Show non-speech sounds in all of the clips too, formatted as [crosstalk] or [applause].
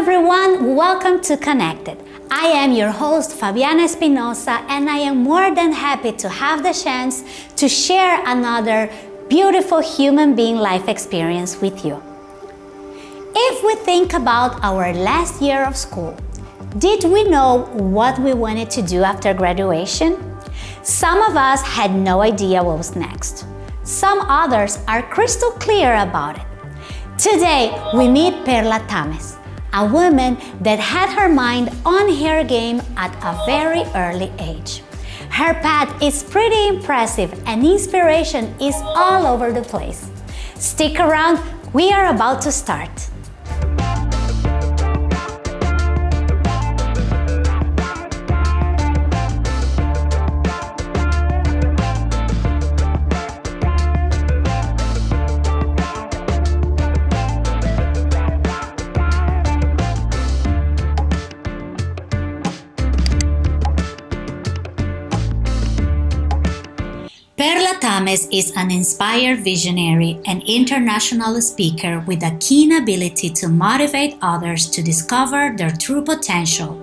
everyone, welcome to Connected. I am your host Fabiana Espinosa and I am more than happy to have the chance to share another beautiful human being life experience with you. If we think about our last year of school, did we know what we wanted to do after graduation? Some of us had no idea what was next. Some others are crystal clear about it. Today, we meet Perla Tamez, a woman that had her mind on her game at a very early age. Her path is pretty impressive and inspiration is all over the place. Stick around, we are about to start. Tamez is an inspired visionary and international speaker with a keen ability to motivate others to discover their true potential.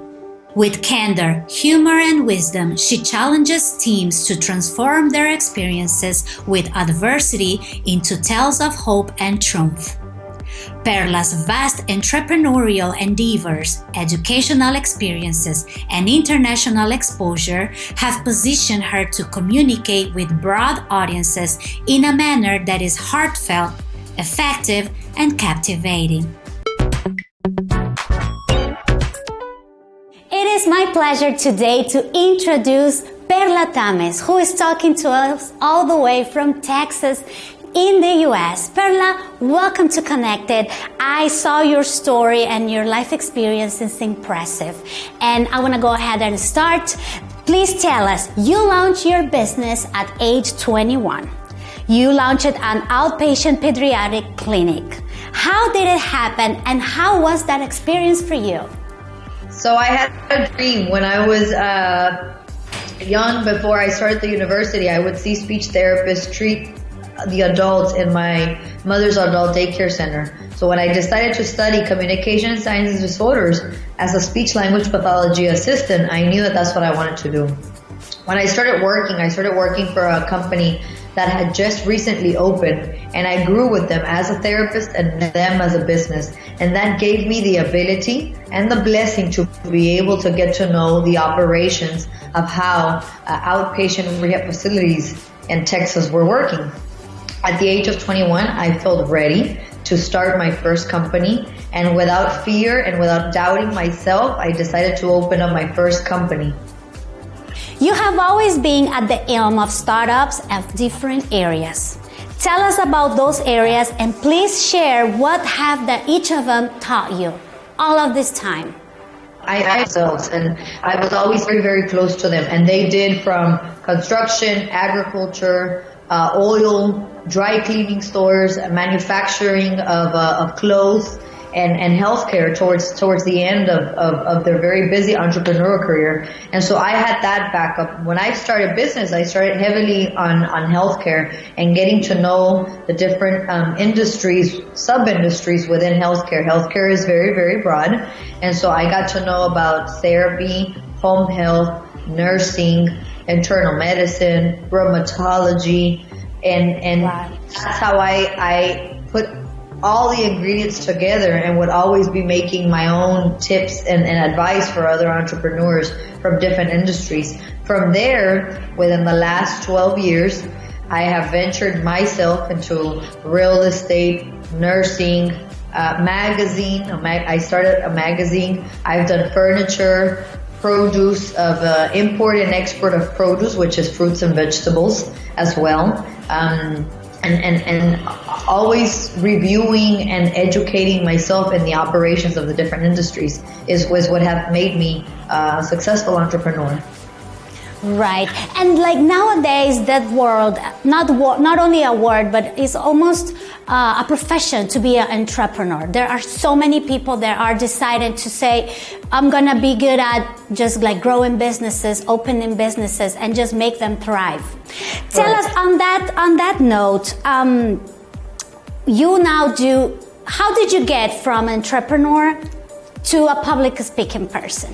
With candor, humor, and wisdom, she challenges teams to transform their experiences with adversity into tales of hope and triumph. Perla's vast entrepreneurial endeavors, educational experiences, and international exposure have positioned her to communicate with broad audiences in a manner that is heartfelt, effective, and captivating. It is my pleasure today to introduce Perla Tamez, who is talking to us all the way from Texas in the US. Perla, welcome to Connected. I saw your story and your life experience is impressive. And I want to go ahead and start. Please tell us, you launched your business at age 21. You launched an outpatient pediatric clinic. How did it happen and how was that experience for you? So I had a dream when I was uh, young before I started the university. I would see speech therapists treat the adults in my mother's adult daycare center. So when I decided to study communication sciences disorders as a speech language pathology assistant, I knew that that's what I wanted to do. When I started working, I started working for a company that had just recently opened and I grew with them as a therapist and them as a business. And that gave me the ability and the blessing to be able to get to know the operations of how uh, outpatient rehab facilities in Texas were working. At the age of 21, I felt ready to start my first company. And without fear and without doubting myself, I decided to open up my first company. You have always been at the helm of startups of different areas. Tell us about those areas and please share what have that each of them taught you all of this time. I myself and I was always very, very close to them and they did from construction, agriculture, uh, oil, dry cleaning stores, manufacturing of, uh, of clothes, and, and healthcare towards towards the end of, of, of, their very busy entrepreneurial career. And so I had that backup. When I started business, I started heavily on, on healthcare and getting to know the different um, industries, sub-industries within healthcare. Healthcare is very, very broad. And so I got to know about therapy, home health, nursing, internal medicine, rheumatology, and and wow. that's how I I put all the ingredients together and would always be making my own tips and, and advice for other entrepreneurs from different industries. From there, within the last 12 years, I have ventured myself into real estate, nursing, uh, magazine. I started a magazine. I've done furniture, produce of uh, import and export of produce, which is fruits and vegetables as well. Um, and, and, and always reviewing and educating myself in the operations of the different industries is was what have made me a successful entrepreneur. Right, and like nowadays, that world not not only a word, but it's almost uh, a profession to be an entrepreneur. There are so many people that are decided to say, "I'm gonna be good at just like growing businesses, opening businesses, and just make them thrive." Right. Tell us on that on that note. Um, you now do. How did you get from entrepreneur to a public speaking person?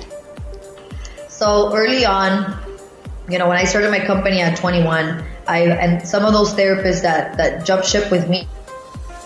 So early on, you know, when I started my company at 21, I and some of those therapists that that jumped ship with me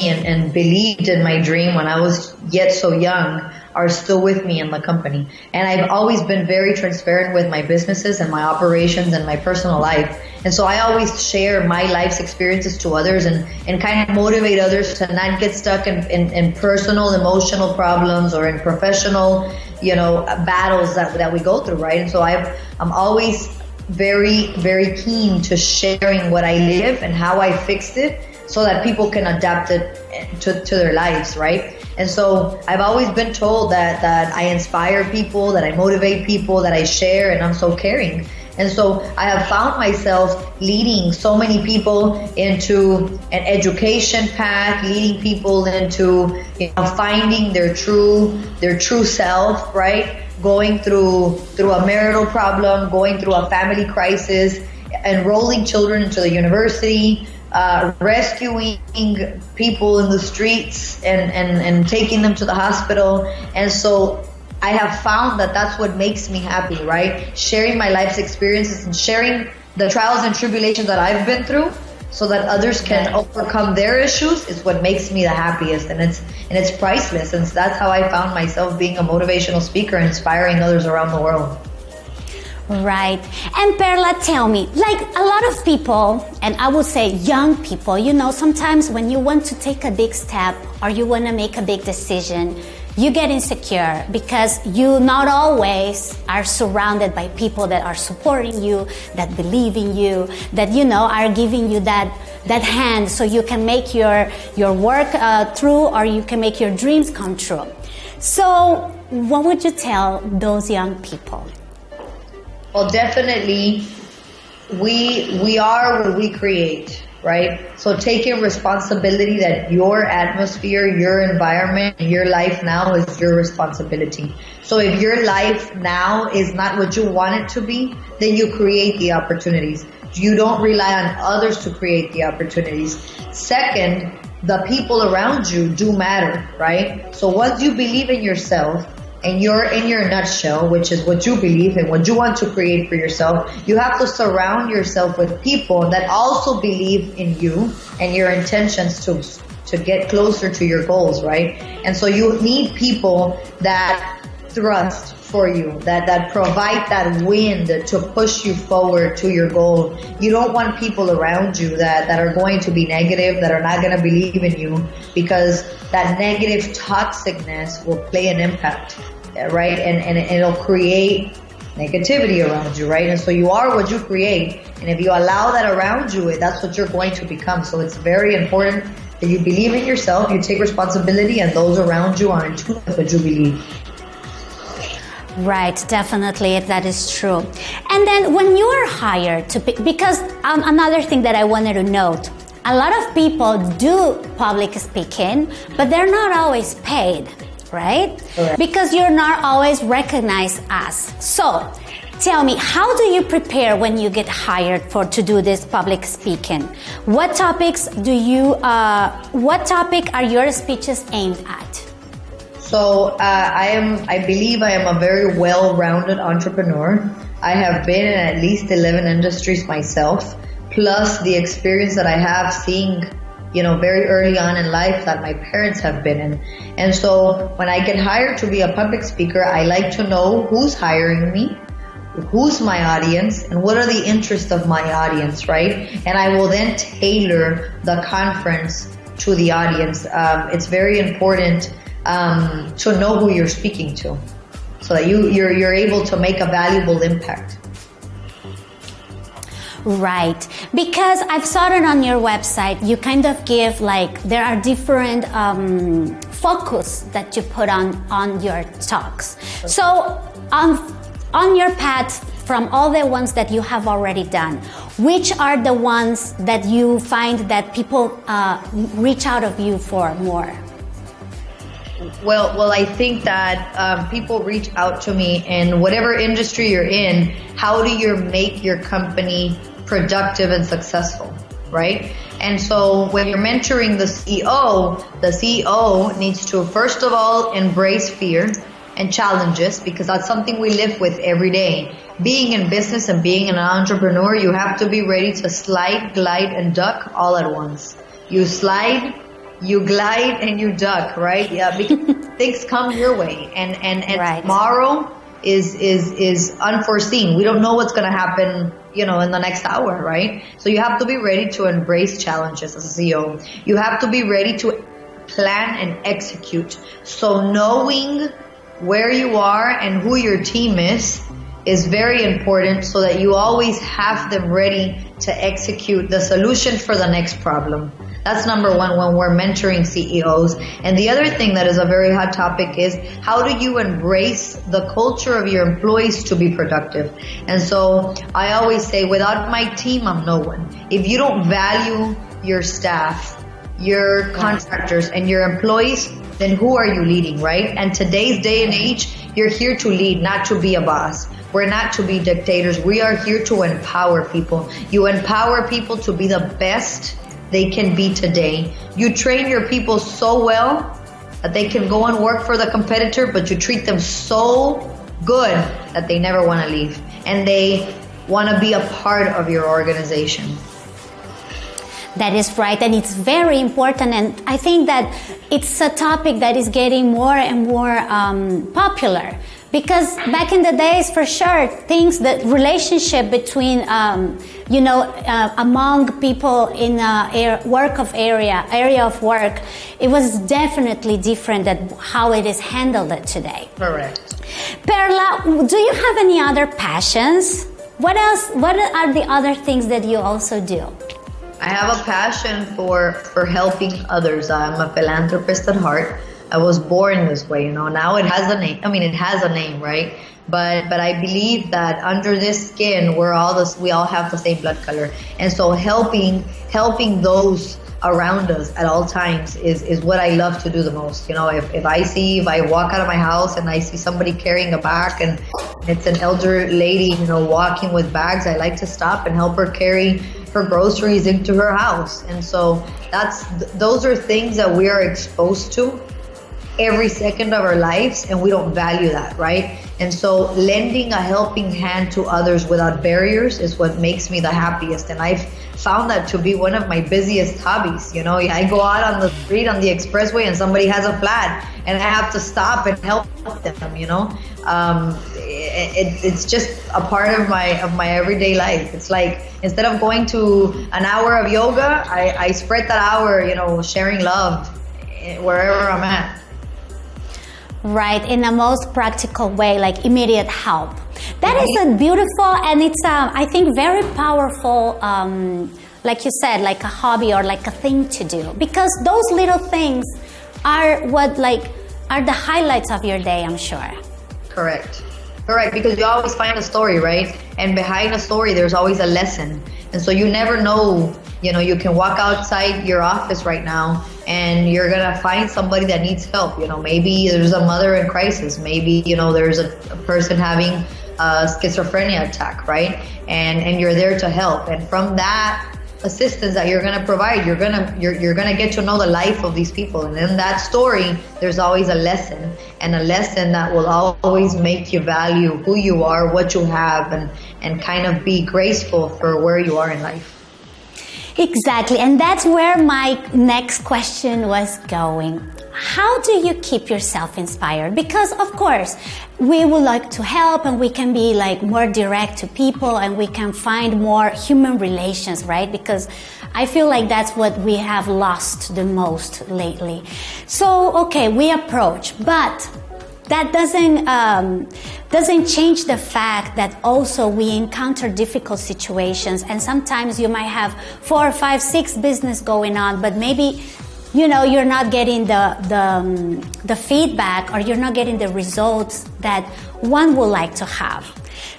and, and believed in my dream when I was yet so young are still with me in the company. And I've always been very transparent with my businesses and my operations and my personal life. And so I always share my life's experiences to others and, and kind of motivate others to not get stuck in, in, in personal, emotional problems or in professional, you know, battles that, that we go through, right? And so I've, I'm always very, very keen to sharing what I live and how I fixed it so that people can adapt it to, to their lives, right? And so I've always been told that, that I inspire people, that I motivate people, that I share, and I'm so caring. And so I have found myself leading so many people into an education path, leading people into you know, finding their true their true self, right? Going through through a marital problem, going through a family crisis, enrolling children into the university, uh, rescuing people in the streets and, and, and taking them to the hospital. And so I have found that that's what makes me happy, right? Sharing my life's experiences and sharing the trials and tribulations that I've been through so that others can overcome their issues is what makes me the happiest and it's and it's priceless and that's how I found myself being a motivational speaker inspiring others around the world. Right. And Perla, tell me, like a lot of people, and I would say young people, you know, sometimes when you want to take a big step or you want to make a big decision, you get insecure because you not always are surrounded by people that are supporting you, that believe in you, that, you know, are giving you that, that hand so you can make your, your work uh, through or you can make your dreams come true. So, what would you tell those young people? Well, definitely, we we are what we create, right? So taking responsibility that your atmosphere, your environment, your life now is your responsibility. So if your life now is not what you want it to be, then you create the opportunities. You don't rely on others to create the opportunities. Second, the people around you do matter, right? So once you believe in yourself, and you're in your nutshell, which is what you believe and what you want to create for yourself, you have to surround yourself with people that also believe in you and your intentions to to get closer to your goals, right? And so you need people that thrust for you, that, that provide that wind to push you forward to your goal. You don't want people around you that, that are going to be negative, that are not going to believe in you because that negative toxicness will play an impact, right? And, and it'll create negativity around you, right? And so you are what you create. And if you allow that around you, that's what you're going to become. So it's very important that you believe in yourself, you take responsibility, and those around you are in tune with what you believe. Right, definitely, that is true. And then when you are hired to, because um, another thing that I wanted to note, a lot of people do public speaking, but they're not always paid, right? Correct. Because you're not always recognized as. So, tell me, how do you prepare when you get hired for to do this public speaking? What topics do you, uh, what topic are your speeches aimed at? So uh, I am, I believe I am a very well-rounded entrepreneur. I have been in at least 11 industries myself, plus the experience that I have seeing, you know, very early on in life that my parents have been in. And so when I get hired to be a public speaker, I like to know who's hiring me, who's my audience and what are the interests of my audience, right? And I will then tailor the conference to the audience. Um, it's very important um, to know who you're speaking to so that you, you're, you're able to make a valuable impact. Right. Because I've saw it on your website, you kind of give like, there are different um, focus that you put on, on your talks. Okay. So on, on your path from all the ones that you have already done, which are the ones that you find that people uh, reach out of you for more? Well, well, I think that um, people reach out to me in whatever industry you're in. How do you make your company productive and successful, right? And so when you're mentoring the CEO, the CEO needs to first of all embrace fear and challenges because that's something we live with every day. Being in business and being an entrepreneur, you have to be ready to slide, glide, and duck all at once. You slide, you glide, and you duck, right? Yeah, because [laughs] things come your way, and and and Right. tomorrow is is is unforeseen. We don't know what's going to happen, you know, in the next hour, right? So you have to be ready to embrace challenges as a CEO. You have to be ready to plan and execute. So knowing where you are and who your team is is very important so that you always have them ready to execute the solution for the next problem. That's number one when we're mentoring CEOs. And the other thing that is a very hot topic is how do you embrace the culture of your employees to be productive? And so I always say, without my team, I'm no one. If you don't value your staff, your contractors and your employees, then who are you leading, right? And today's day and age, you're here to lead, not to be a boss. We're not to be dictators. We are here to empower people. You empower people to be the best they can be today. You train your people so well that they can go and work for the competitor, but you treat them so good that they never want to leave and they want to be a part of your organization. That is right, and it's very important. And I think that it's a topic that is getting more and more um, popular because back in the days, for sure, things the relationship between um, you know uh, among people in a air, work of area area of work, it was definitely different than how it is handled today. Correct. Perla, do you have any other passions? What else? What are the other things that you also do? I have a passion for for helping others. I'm a philanthropist at heart. I was born this way, you know. Now it has a name. I mean, it has a name, right? But but I believe that under this skin, we're all this. We all have the same blood color, and so helping helping those around us at all times is is what I love to do the most. You know, if if I see if I walk out of my house and I see somebody carrying a bag and it's an elder lady, you know, walking with bags, I like to stop and help her carry her groceries into her house. And so that's those are things that we are exposed to every second of our lives and we don't value that, right? And so lending a helping hand to others without barriers is what makes me the happiest. And I've found that to be one of my busiest hobbies. You know, I go out on the street on the expressway and somebody has a flat and I have to stop and help them, you know? Um, it, it, it's just a part of my of my everyday life. It's like instead of going to an hour of yoga, I, I spread that hour, you know, sharing love eh, wherever I'm at. Right, in the most practical way, like immediate help. That is a beautiful and it's, um, I think, very powerful, um, like you said, like a hobby or like a thing to do. Because those little things are what, like, are the highlights of your day, I'm sure. Correct. Correct, because you always find a story, right? And behind a story, there's always a lesson. And so you never know, you know, you can walk outside your office right now and you're to find somebody that needs help. You know, maybe there's a mother in crisis. Maybe, you know, there's a, a person having a schizophrenia attack, right? And, and you're there to help. And from that, assistance that you're to provide you're to you're, you're to get to know the life of these people and in that story there's always a lesson and a lesson that will always make you value who you are what you have and and kind of be graceful for where you are in life Exactly, and that's where my next question was going. How do you keep yourself inspired? Because, of course, we would like to help and we can be like more direct to people and we can find more human relations, right? Because I feel like that's what we have lost the most lately. So, okay, we approach, but that doesn't um, doesn't change the fact that also we encounter difficult situations. And sometimes you might have four five six business going on but maybe you know you're not getting the the, um, the feedback or you're not getting the results that one would like to have.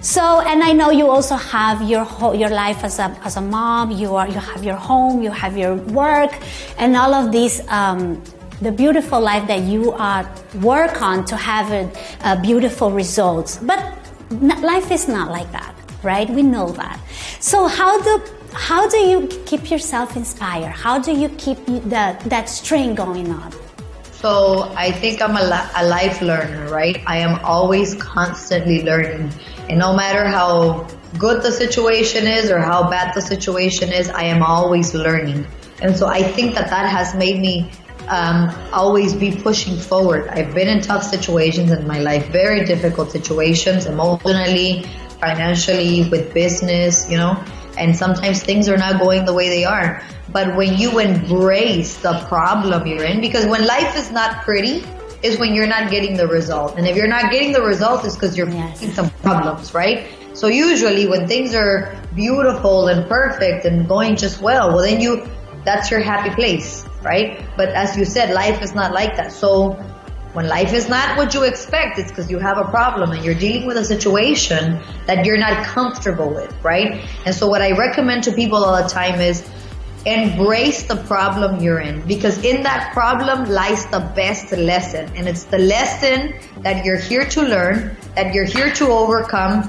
So and i know you also have your whole, your life as a, as a mom. You are you have your home you have your work and all of these um, the beautiful life that you uh, work on to have a, a beautiful results. But life is not like that, right? We know that. So how do how do you keep yourself inspired? How do you keep the, that string going on? So I think I'm a, a life learner, right? I am always constantly learning. And no matter how good the situation is or how bad the situation is, I am always learning. And so I think that that has made me um, always be pushing forward. I've been in tough situations in my life, very difficult situations, emotionally, financially, with business, you know, and sometimes things are not going the way they are. But when you embrace the problem you're in, because when life is not pretty, is when you're not getting the result. And if you're not getting the result, it's because you're yes. facing some problems, right? So usually when things are beautiful and perfect and going just well, well then you, that's your happy place, right? But as you said, life is not like that. So when life is not what you expect, it's because you have a problem and you're dealing with a situation that you're not comfortable with, right? And so what I recommend to people all the time is embrace the problem you're in because in that problem lies the best lesson and it's the lesson that you're here to learn that you're here to overcome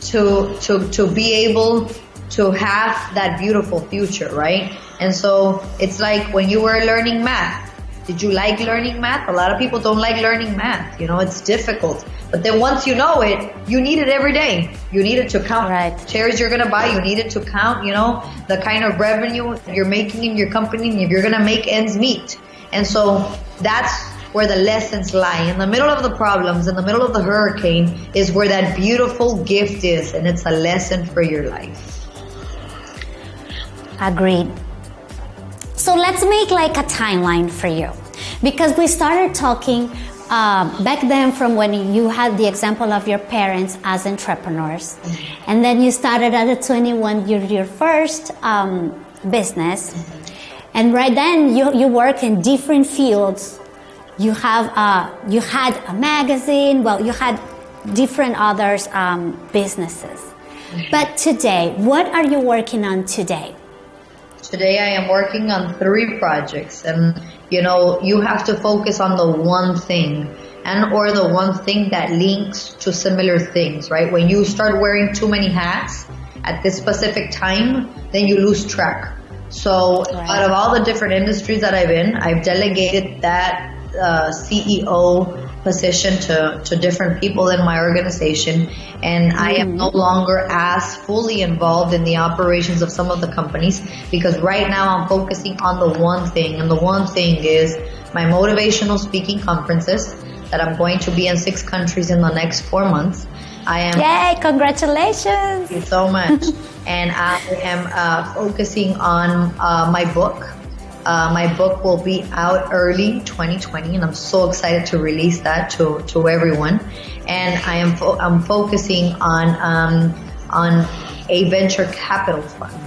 to to to be able to have that beautiful future right and so it's like when you were learning math did you like learning math? A lot of people don't like learning math. You know, it's difficult. But then once you know it, you need it every day. You need it to count right. chairs you're gonna buy. You need it to count, you know, the kind of revenue you're making in your company and if you're gonna make ends meet. And so that's where the lessons lie. In the middle of the problems, in the middle of the hurricane, is where that beautiful gift is, and it's a lesson for your life. Agreed. So let's make like a timeline for you. Because we started talking uh, back then from when you had the example of your parents as entrepreneurs. Mm-hmm. And then you started at 21, your, your first um, business. Mm-hmm. And right then you, you work in different fields. You have uh, you had a magazine. Well, you had different others um, businesses. Mm-hmm. But today, what are you working on today? Today I am working on three projects and you know, you have to focus on the one thing and or the one thing that links to similar things, right? When you start wearing too many hats at this specific time, then you lose track. So right. out of all the different industries that I've in, I've delegated that uh, CEO position to, to different people in my organization and mm-hmm. I am no mm-hmm. longer as fully involved in the operations of some of the companies because right now I'm focusing on the one thing and the one thing is my motivational speaking conferences that I'm going to be in six countries in the next four months. I am. Yay! Congratulations! Thank you so much. [laughs] and I am uh, focusing on uh, my book, uh, my book will be out early 2020, and I'm so excited to release that to, to everyone. And I am fo- I'm focusing on um, on a venture capital fund.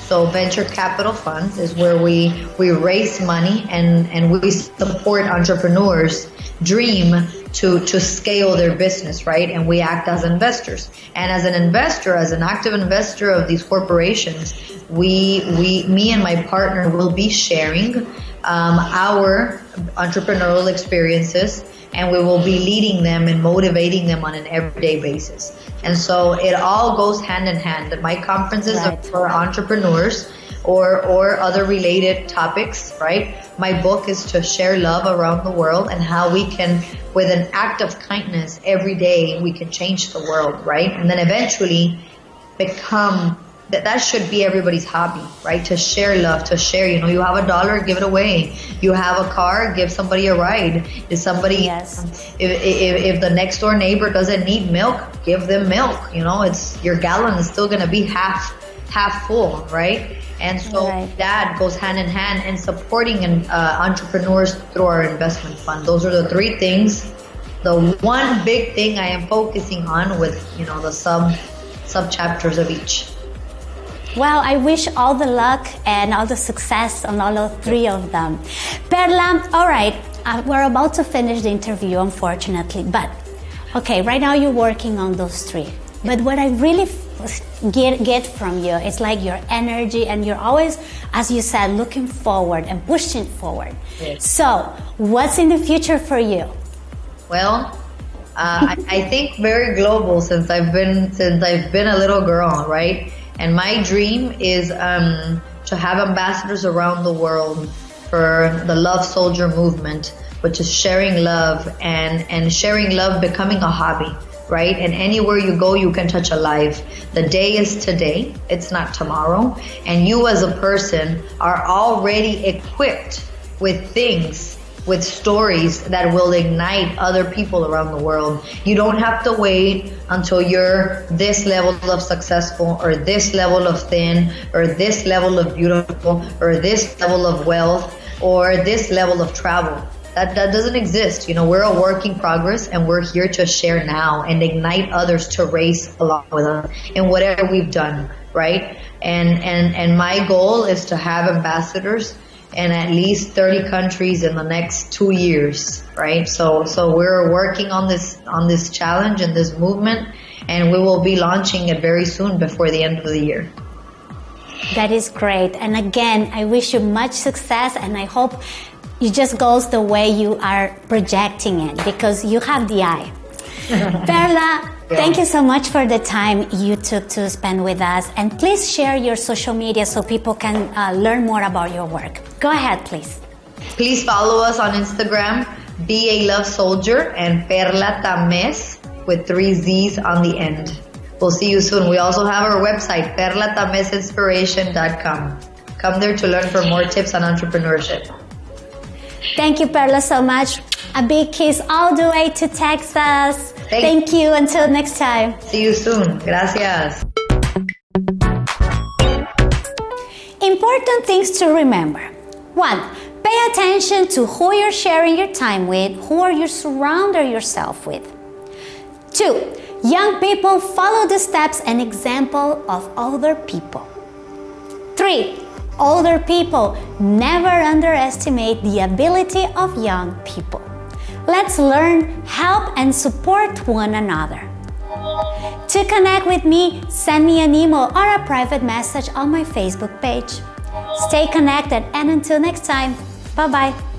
So venture capital funds is where we we raise money and and we support entrepreneurs dream to, to scale their business, right? And we act as investors. And as an investor, as an active investor of these corporations, we, we, me and my partner will be sharing um, our entrepreneurial experiences and we will be leading them and motivating them on an everyday basis. And so it all goes hand in hand. My conferences right. are for entrepreneurs or, or other related topics, right? My book is to share love around the world and how we can, with an act of kindness every day, we can change the world, right? And then eventually become that that should be everybody's hobby, right? To share love, to share. You know, you have a dollar, give it away. You have a car, give somebody a ride. If somebody, yes. if, if, if the next door neighbor doesn't need milk, give them milk. You know, it's your gallon is still gonna be half half full, right? And so right. that goes hand in hand in supporting an, uh, entrepreneurs through our investment fund. Those are the three things. The one big thing I am focusing on with, you know, the sub sub chapters of each. Well, I wish all the luck and all the success on all of three of them. Perla, all right, uh, we're about to finish the interview, unfortunately, but okay, right now you're working on those three. But what I really get get from you. It's like your energy, and you're always, as you said, looking forward and pushing forward. Yes. So, what's in the future for you? Well, uh, I, I, think very global since I've been since I've been a little girl, right? And my dream is um, to have ambassadors around the world for the Love Soldier movement which is sharing love and, and sharing love becoming a hobby right? And anywhere you go, you can touch a life. The day is today, it's not tomorrow. And you as a person are already equipped with things, with stories that will ignite other people around the world. You don't have to wait until you're this level of successful or this level of thin or this level of beautiful or this level of wealth or this level of travel that, that doesn't exist. You know, we're a work in progress and we're here to share now and ignite others to race along with us in whatever we've done, right? And, and, and my goal is to have ambassadors in at least 30 countries in the next two years, right? So, so we're working on this, on this challenge and this movement and we will be launching it very soon before the end of the year. That is great. And again, I wish you much success and I hope it just goes the way you are projecting it because you have the eye. [laughs] Perla, yeah. thank you so much for the time you took to spend with us. And please share your social media so people can uh, learn more about your work. Go ahead, please. Please follow us on Instagram, Be a Love Soldier, and Perla Tamez with three Z's on the end. We'll see you soon. We also have our website, perlatamezinspiration.com. Come there to learn for more tips on entrepreneurship. Thank you, Perla, so much. A big kiss all the way to Texas. Thank you. Until next time. See you soon. Gracias. Important things to remember. One, pay attention to who you're sharing your time with, who are you surrounding yourself with. Two, young people follow the steps and example of other people. Three, Older people never underestimate the ability of young people. Let's learn, help, and support one another. To connect with me, send me an email or a private message on my Facebook page. Stay connected and until next time, bye-bye.